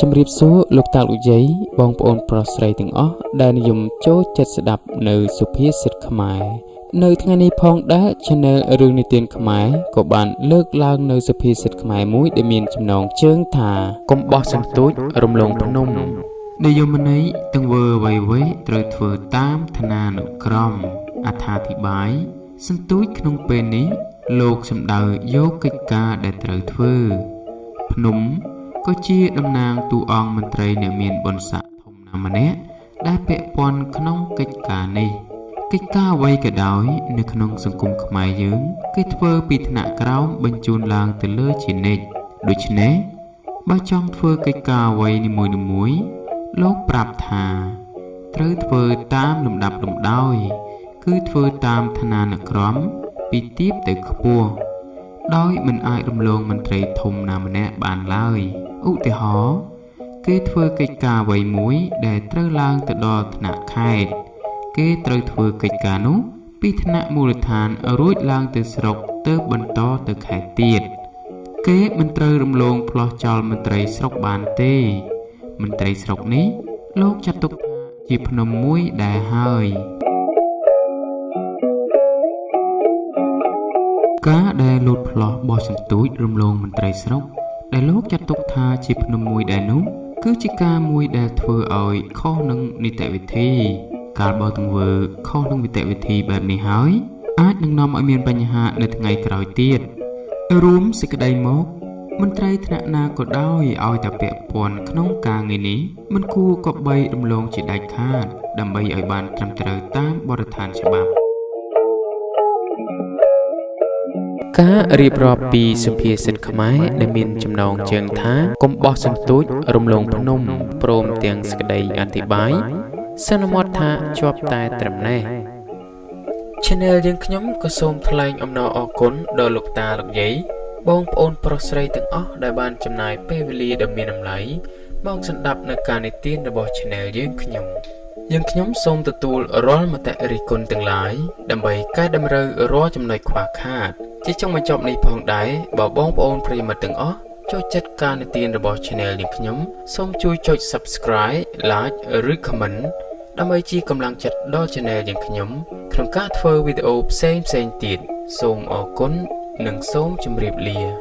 ជំរាបសួរលោកតាលោកយាយបងប្អូនប្រុសស្រីទាំងអស់ដែលនិយមចូលចិត្តស្ដាប់នៅសុភាសិតខ្មែរនៅថ្ងៃនេះផងដែរ Channel រឿងនិទានខ្មែរក៏បានលើកឡើងនៅសុភាសិតខ្មែរមួយដែលមានចំណងជើងថាកុំបោះសន្ទូចរំលងភ្នំនិយមន័យទាំងវើអ្វីអ្វីត្រូវធ្វើតាមឋានានុក្រមអត្ថាធិប្បាយសន្ទូចក្នុងពេលនេះ លោកសំដៅយកកិច្ចការដែលត្រូវធ្វើភ្នំ ក៏ជាតំណាងតួអង្គមន្ត្រីអ្នកមានបុណ្យស័ក្តិធំណាស់ម្នាក់ដែលពាក់ព័ន្ធក្នុងកិច្ចការនេះកិច្ចការអ្វីក៏ដោយ នៅក្នុងសង្គមខ្មែរយើងគេធ្វើពីថ្នាក់ក្រោមបញ្ជូនឡើងទៅលើជានិច្ចដូច្នេះបើចង់ធ្វើកិច្ចការអ្វីនីមួយៗលោកប្រាប់ថា ត្រូវធ្វើតាមលំដាប់លំដោយ គឺធ្វើតាមឋានានុក្រមពីទាបទៅខ្ពស់ ដោយមិនអាចរំលងមន្ត្រីធំណាម្នាក់បានឡើយឧទាហរណ៍គេធ្វើកិច្ចការអ្វីមួយដែលត្រូវឡើងទៅដល់ថ្នាក់ខេត្តគេត្រូវធ្វើកិច្ចការនោះពីថ្នាក់មូលដ្ឋានរួចឡើងទៅស្រុកទៅបន្តទៅខេត្តទៀតគេមិនត្រូវរំលងផ្លោះចោលមន្ត្រីស្រុកបានទេមន្ត្រីស្រុកនេះលោកចាត់ទុកថាជាភ្នំមួយដែលហើយ ការដែលលោតផ្លោះបោះសន្ទូចរំលងមន្ត្រីស្រុក ដែលលោកចាត់ទុកថាជាភ្នំមួយដែលនោះគឺជាការមួយដែលធ្វើឲ្យខុសនឹងនីតិវិធី កាលបើទង្វើខុសនឹងនីតិវិធីបែបនេះហើយ អាចនឹងនាំឲ្យមានបញ្ហានៅថ្ងៃក្រោយទៀតរួមសេចក្តីមកមន្ត្រីថ្នាក់ណាក៏ដោយឲ្យតែពាក់ព័ន្ធក្នុងការងារនេះមិនគួរក៏បីរំលងជាដាច់ខាតដើម្បីឲ្យបានត្រឹមត្រូវតាមបទដ្ឋានច្បាប់ ការរៀបរាប់ពីសុភាសិតខ្មែរដែលមានចំណងជើងថាកុំបោះសន្ទូចរំលងភ្នំព្រមទាំងសក្តីអធិប្បាយសន្មត់ថាជាប់តែត្រឹមនេះ Channel យើងខ្ញុំក៏សូមថ្លែងអំណរអគុណដល់លោកតាលោកយាយបងប្អូនប្រុសស្រីទាំងអស់ដែលបានចំណាយពេលវេលាដ៏មានតម្លៃមកស្ដាប់នៅការនិទានរបស់ Channel យើងខ្ញុំយើងខ្ញុំសូមទទួលរាល់មតិរិះគន់ទាំងឡាយដើម្បីកែតម្រូវរាល់ចំណុចខ្វះខាត ជាចុងបញ្ចប់នេះផងដែរបើបងប្អូនប្រិយមិត្តទាំងអស់ចូលចិត្តការនិទានរបស់ Channel យើងខ្ញុំសូមជួយចុច Subscribe Like ឬ Comment ដើម្បីជាកម្លាំងចិត្តដល់ Channel យើងខ្ញុំក្នុងការធ្វើវីដេអូផ្សេងផ្សេងទៀតសូមអរគុណនិងសូមជម្រាបលា